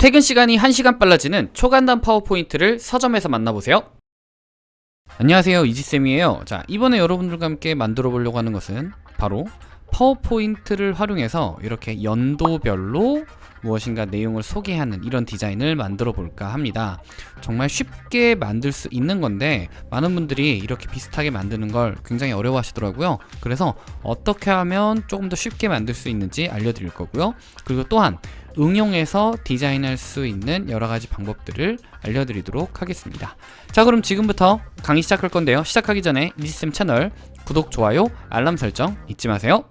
퇴근 시간이 1시간 빨라지는 초간단 파워포인트를 서점에서 만나보세요. 안녕하세요 이지쌤이에요 자 이번에 여러분들과 함께 만들어 보려고 하는 것은 바로 파워포인트를 활용해서 이렇게 연도별로 무엇인가 내용을 소개하는 이런 디자인을 만들어 볼까 합니다. 정말 쉽게 만들 수 있는 건데 많은 분들이 이렇게 비슷하게 만드는 걸 굉장히 어려워 하시더라고요. 그래서 어떻게 하면 조금 더 쉽게 만들 수 있는지 알려드릴 거고요. 그리고 또한 응용해서 디자인할 수 있는 여러 가지 방법들을 알려드리도록 하겠습니다. 자 그럼 지금부터 강의 시작할 건데요. 시작하기 전에 이지쌤 채널 구독, 좋아요, 알람 설정 잊지 마세요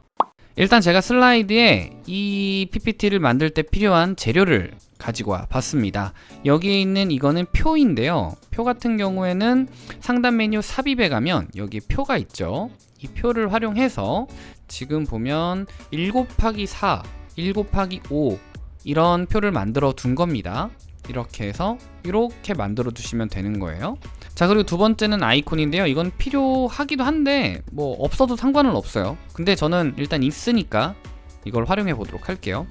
일단 제가 슬라이드에 이 PPT를 만들 때 필요한 재료를 가지고 와 봤습니다. 여기에 있는 이거는 표인데요. 표 같은 경우에는 상단 메뉴 삽입에 가면 여기 표가 있죠. 이 표를 활용해서 지금 보면 1 곱하기 4 1 곱하기 5 이런 표를 만들어 둔 겁니다. 이렇게 해서 이렇게 만들어 두시면 되는 거예요 자 그리고 두 번째는 아이콘인데요. 이건 필요하기도 한데 뭐 없어도 상관은 없어요. 근데 저는 일단 있으니까 이걸 활용해 보도록 할게요.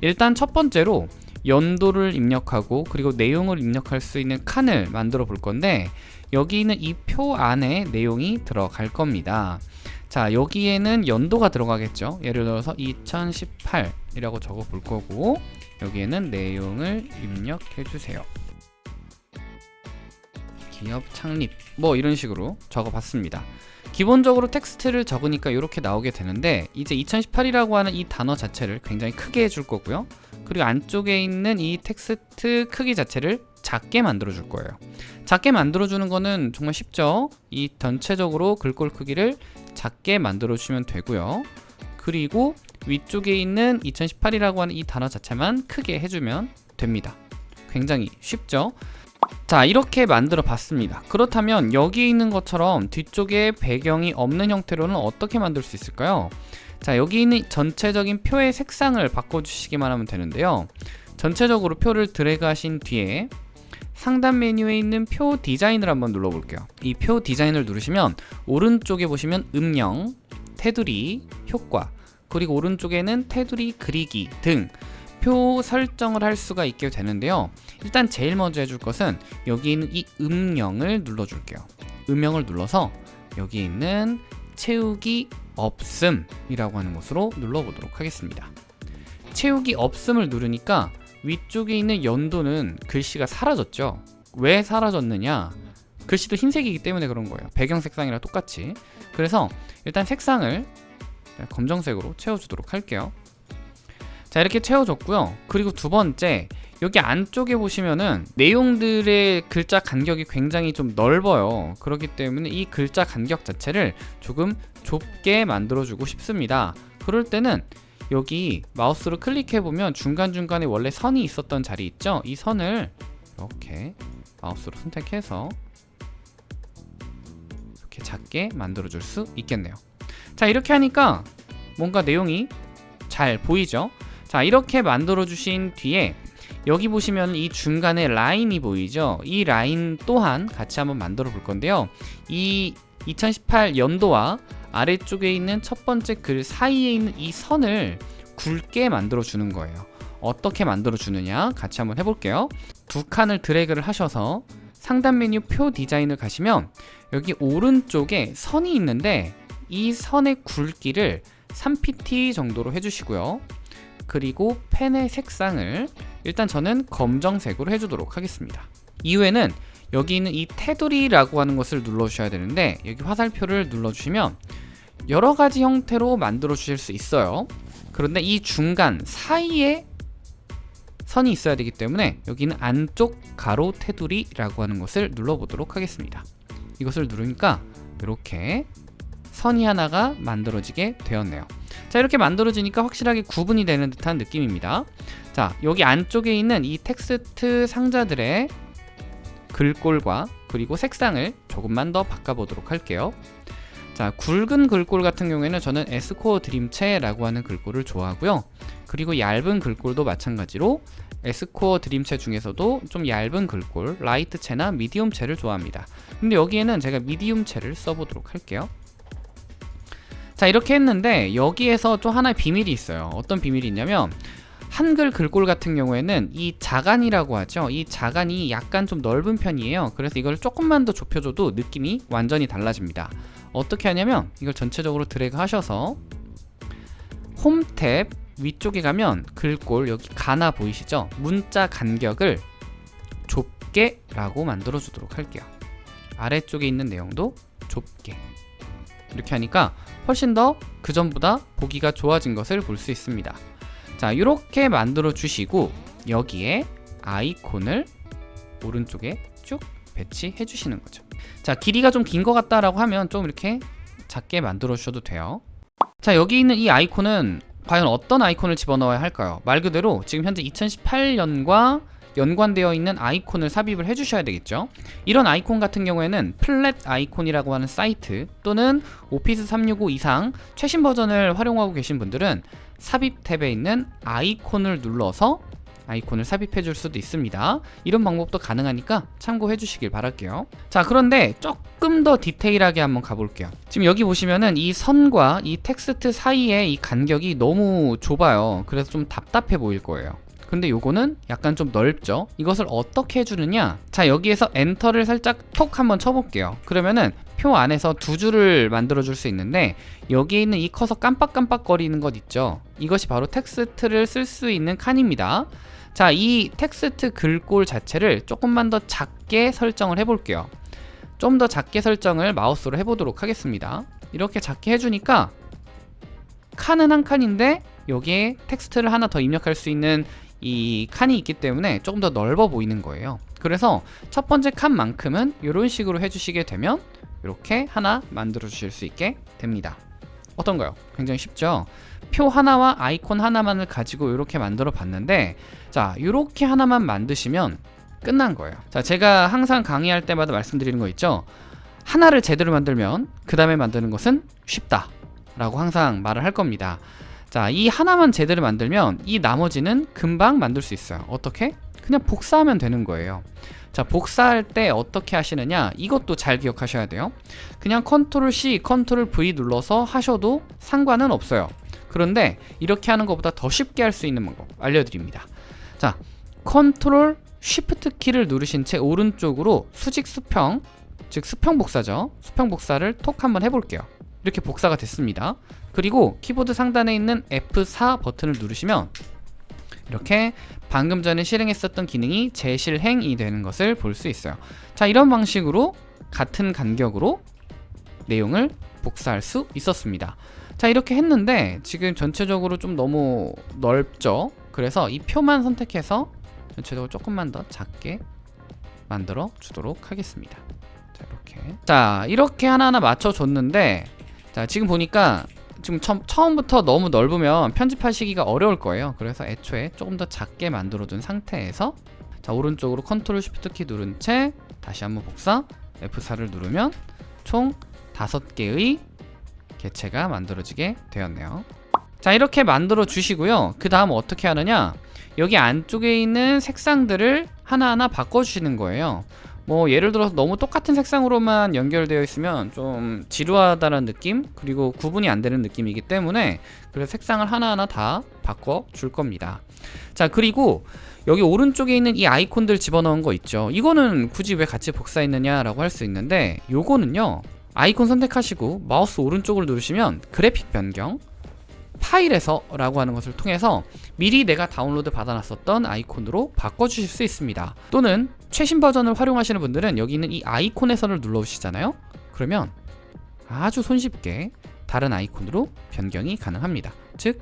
일단 첫 번째로 연도를 입력하고 그리고 내용을 입력할 수 있는 칸을 만들어 볼 건데 여기 있는 이 표 안에 내용이 들어갈 겁니다. 자 여기에는 연도가 들어가겠죠. 예를 들어서 2018이라고 적어 볼 거고 여기에는 내용을 입력해 주세요 기업 창립 뭐 이런 식으로 적어 봤습니다. 기본적으로 텍스트를 적으니까 이렇게 나오게 되는데 이제 2018이라고 하는 이 단어 자체를 굉장히 크게 해줄 거고요. 그리고 안쪽에 있는 이 텍스트 크기 자체를 작게 만들어 줄 거예요. 작게 만들어 주는 거는 정말 쉽죠? 이 전체적으로 글꼴 크기를 작게 만들어 주시면 되고요. 그리고 위쪽에 있는 2018이라고 하는 이 단어 자체만 크게 해주면 됩니다. 굉장히 쉽죠 자 이렇게 만들어 봤습니다. 그렇다면 여기 있는 것처럼 뒤쪽에 배경이 없는 형태로는 어떻게 만들 수 있을까요? 자 여기 있는 전체적인 표의 색상을 바꿔주시기만 하면 되는데요. 전체적으로 표를 드래그 하신 뒤에 상단 메뉴에 있는 표 디자인을 한번 눌러볼게요. 이 표 디자인을 누르시면 오른쪽에 보시면 음영, 테두리, 효과 그리고 오른쪽에는 테두리 그리기 등 표 설정을 할 수가 있게 되는데요. 일단 제일 먼저 해줄 것은 여기 있는 이 음영을 눌러줄게요. 음영을 눌러서 여기 있는 채우기 없음 이라고 하는 곳으로 눌러보도록 하겠습니다. 채우기 없음을 누르니까 위쪽에 있는 연도는 글씨가 사라졌죠? 왜 사라졌느냐? 글씨도 흰색이기 때문에 그런 거예요. 배경 색상이랑 똑같이. 그래서 일단 색상을 검정색으로 채워주도록 할게요 자 이렇게 채워줬고요. 그리고 두 번째 여기 안쪽에 보시면은 내용들의 글자 간격이 굉장히 좀 넓어요. 그렇기 때문에 이 글자 간격 자체를 조금 좁게 만들어 주고 싶습니다. 그럴 때는 여기 마우스로 클릭해보면 중간중간에 원래 선이 있었던 자리 있죠? 이 선을 이렇게 마우스로 선택해서 이렇게 작게 만들어 줄 수 있겠네요. 자 이렇게 하니까 뭔가 내용이 잘 보이죠 자 이렇게 만들어 주신 뒤에 여기 보시면 이 중간에 라인이 보이죠? 이 라인 또한 같이 한번 만들어 볼 건데요. 이 2018 연도와 아래쪽에 있는 첫 번째 글 사이에 있는 이 선을 굵게 만들어 주는 거예요. 어떻게 만들어 주느냐 같이 한번 해볼게요. 두 칸을 드래그를 하셔서 상단 메뉴 표 디자인을 가시면 여기 오른쪽에 선이 있는데 이 선의 굵기를 3pt 정도로 해주시고요 그리고 펜의 색상을 일단 저는 검정색으로 해주도록 하겠습니다. 이후에는 여기 있는 이 테두리라고 하는 것을 눌러주셔야 되는데 여기 화살표를 눌러주시면 여러 가지 형태로 만들어 주실 수 있어요. 그런데 이 중간 사이에 선이 있어야 되기 때문에 여기는 안쪽 가로 테두리라고 하는 것을 눌러보도록 하겠습니다. 이것을 누르니까 이렇게 선이 하나가 만들어지게 되었네요. 자 이렇게 만들어지니까 확실하게 구분이 되는 듯한 느낌입니다. 자 여기 안쪽에 있는 이 텍스트 상자들의 글꼴과 그리고 색상을 조금만 더 바꿔보도록 할게요. 자 굵은 글꼴 같은 경우에는 저는 에스코어 드림체라고 하는 글꼴을 좋아하고요. 그리고 얇은 글꼴도 마찬가지로 에스코어 드림체 중에서도 좀 얇은 글꼴 라이트체나 미디움체를 좋아합니다. 근데 여기에는 제가 미디움체를 써보도록 할게요 자 이렇게 했는데 여기에서 좀 하나의 비밀이 있어요 어떤 비밀이 있냐면 한글 글꼴 같은 경우에는 이 자간이라고 하죠. 이 자간이 약간 좀 넓은 편이에요. 그래서 이걸 조금만 더 좁혀줘도 느낌이 완전히 달라집니다. 어떻게 하냐면 이걸 전체적으로 드래그 하셔서 홈 탭 위쪽에 가면 글꼴 여기 가나 보이시죠? 문자 간격을 좁게 라고 만들어 주도록 할게요. 아래쪽에 있는 내용도 좁게 이렇게 하니까 훨씬 더 그전보다 보기가 좋아진 것을 볼 수 있습니다. 자 이렇게 만들어 주시고 여기에 아이콘을 오른쪽에 쭉 배치해 주시는 거죠. 자 길이가 좀 긴 것 같다라고 하면 좀 이렇게 작게 만들어 주셔도 돼요. 자 여기 있는 이 아이콘은 과연 어떤 아이콘을 집어넣어야 할까요? 말 그대로 지금 현재 2018년과 연관되어 있는 아이콘을 삽입을 해주셔야 되겠죠. 이런 아이콘 같은 경우에는 플랫 아이콘이라고 하는 사이트 또는 오피스 365 이상 최신 버전을 활용하고 계신 분들은 삽입 탭에 있는 아이콘을 눌러서 아이콘을 삽입해 줄 수도 있습니다. 이런 방법도 가능하니까 참고해 주시길 바랄게요. 자 그런데 조금 더 디테일하게 한번 가볼게요. 지금 여기 보시면은 이 선과 이 텍스트 사이에 이 간격이 너무 좁아요. 그래서 좀 답답해 보일 거예요 근데 요거는 약간 좀 넓죠? 이것을 어떻게 해주느냐? 자 여기에서 엔터를 살짝 톡 한번 쳐볼게요. 그러면은 표 안에서 두 줄을 만들어 줄 수 있는데 여기에 있는 이 커서 깜빡깜빡 거리는 것 있죠? 이것이 바로 텍스트를 쓸 수 있는 칸입니다. 자 이 텍스트 글꼴 자체를 조금만 더 작게 설정을 해 볼게요. 좀 더 작게 설정을 마우스로 해보도록 하겠습니다. 이렇게 작게 해주니까 칸은 한 칸인데 여기에 텍스트를 하나 더 입력할 수 있는 이 칸이 있기 때문에 조금 더 넓어 보이는 거예요. 그래서 첫 번째 칸만큼은 이런 식으로 해주시게 되면 이렇게 하나 만들어 주실 수 있게 됩니다. 어떤가요? 굉장히 쉽죠? 표 하나와 아이콘 하나만을 가지고 이렇게 만들어 봤는데 자 이렇게 하나만 만드시면 끝난 거예요. 자 제가 항상 강의할 때마다 말씀드리는 거 있죠? 하나를 제대로 만들면 그 다음에 만드는 것은 쉽다 라고 항상 말을 할 겁니다 자, 이 하나만 제대로 만들면 이 나머지는 금방 만들 수 있어요. 어떻게? 그냥 복사하면 되는 거예요. 자, 복사할 때 어떻게 하시느냐? 이것도 잘 기억하셔야 돼요. 그냥 컨트롤 C, 컨트롤 V 눌러서 하셔도 상관은 없어요. 그런데 이렇게 하는 것보다 더 쉽게 할 수 있는 방법 알려드립니다. 자, 컨트롤 쉬프트 키를 누르신 채 오른쪽으로 수직 수평, 즉 수평 복사죠. 수평 복사를 톡 한번 해볼게요. 이렇게 복사가 됐습니다. 그리고 키보드 상단에 있는 F4 버튼을 누르시면 이렇게 방금 전에 실행했었던 기능이 재실행이 되는 것을 볼 수 있어요. 자 이런 방식으로 같은 간격으로 내용을 복사할 수 있었습니다. 자 이렇게 했는데 지금 전체적으로 좀 너무 넓죠? 그래서 이 표만 선택해서 전체적으로 조금만 더 작게 만들어 주도록 하겠습니다. 자 이렇게. 자 이렇게 하나하나 맞춰 줬는데 자 지금 보니까 지금 처, 처음부터 너무 넓으면 편집하시기가 어려울 거예요. 그래서 애초에 조금 더 작게 만들어 둔 상태에서 자 오른쪽으로 컨트롤 쉬프트 키 누른 채 다시 한번 복사 F4를 누르면 총 5개의 개체가 만들어지게 되었네요. 자 이렇게 만들어 주시고요. 그 다음 어떻게 하느냐? 여기 안쪽에 있는 색상들을 하나하나 바꿔주시는 거예요 뭐 예를 들어서 너무 똑같은 색상으로만 연결되어 있으면 좀 지루하다는 느낌 그리고 구분이 안 되는 느낌이기 때문에 그래서 색상을 하나하나 다 바꿔 줄 겁니다. 자 그리고 여기 오른쪽에 있는 이 아이콘들 집어넣은 거 있죠. 이거는 굳이 왜 같이 복사했느냐 라고 할 수 있는데 요거는요 아이콘 선택하시고 마우스 오른쪽을 누르시면 그래픽 변경 파일에서 라고 하는 것을 통해서 미리 내가 다운로드 받아놨었던 아이콘으로 바꿔주실 수 있습니다. 또는 최신 버전을 활용하시는 분들은 여기 있는 이 아이콘에서를 눌러주시잖아요. 그러면 아주 손쉽게 다른 아이콘으로 변경이 가능합니다. 즉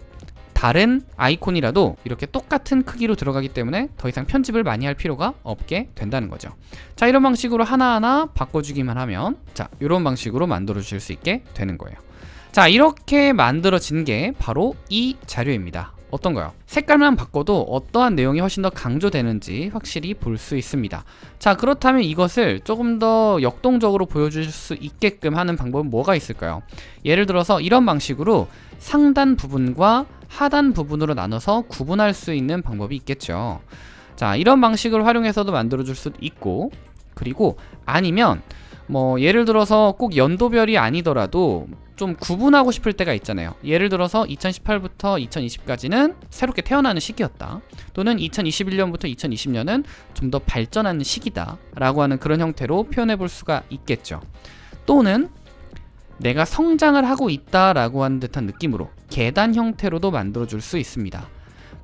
다른 아이콘이라도 이렇게 똑같은 크기로 들어가기 때문에 더 이상 편집을 많이 할 필요가 없게 된다는 거죠. 자 이런 방식으로 하나하나 바꿔주기만 하면 자 이런 방식으로 만들어 주실 수 있게 되는 거예요. 자 이렇게 만들어진 게 바로 이 자료입니다 어떤가요? 색깔만 바꿔도 어떠한 내용이 훨씬 더 강조되는지 확실히 볼 수 있습니다 자 그렇다면 이것을 조금 더 역동적으로 보여줄 수 있게끔 하는 방법은 뭐가 있을까요? 예를 들어서 이런 방식으로 상단 부분과 하단 부분으로 나눠서 구분할 수 있는 방법이 있겠죠 자 이런 방식을 활용해서도 만들어 줄 수도 있고 그리고 아니면 뭐 예를 들어서 꼭 연도별이 아니더라도 좀 구분하고 싶을 때가 있잖아요. 예를 들어서 2018부터 2020까지는 새롭게 태어나는 시기였다. 또는 2021년부터 2020년은 좀 더 발전하는 시기다. 라고 하는 그런 형태로 표현해 볼 수가 있겠죠. 또는 내가 성장을 하고 있다 라고 하는 듯한 느낌으로 계단 형태로도 만들어 줄 수 있습니다.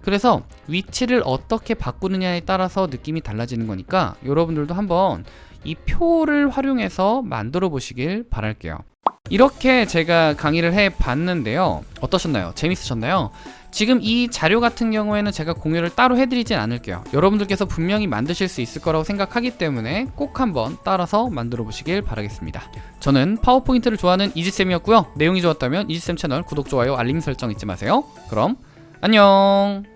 그래서 위치를 어떻게 바꾸느냐에 따라서 느낌이 달라지는 거니까 여러분들도 한번 이 표를 활용해서 만들어 보시길 바랄게요. 이렇게 제가 강의를 해 봤는데요. 어떠셨나요? 재밌으셨나요? 지금 이 자료 같은 경우에는 제가 공유를 따로 해드리진 않을게요. 여러분들께서 분명히 만드실 수 있을 거라고 생각하기 때문에 꼭 한번 따라서 만들어 보시길 바라겠습니다. 저는 파워포인트를 좋아하는 이지쌤이었고요. 내용이 좋았다면 이지쌤 채널 구독, 좋아요, 알림 설정 잊지 마세요. 그럼 안녕!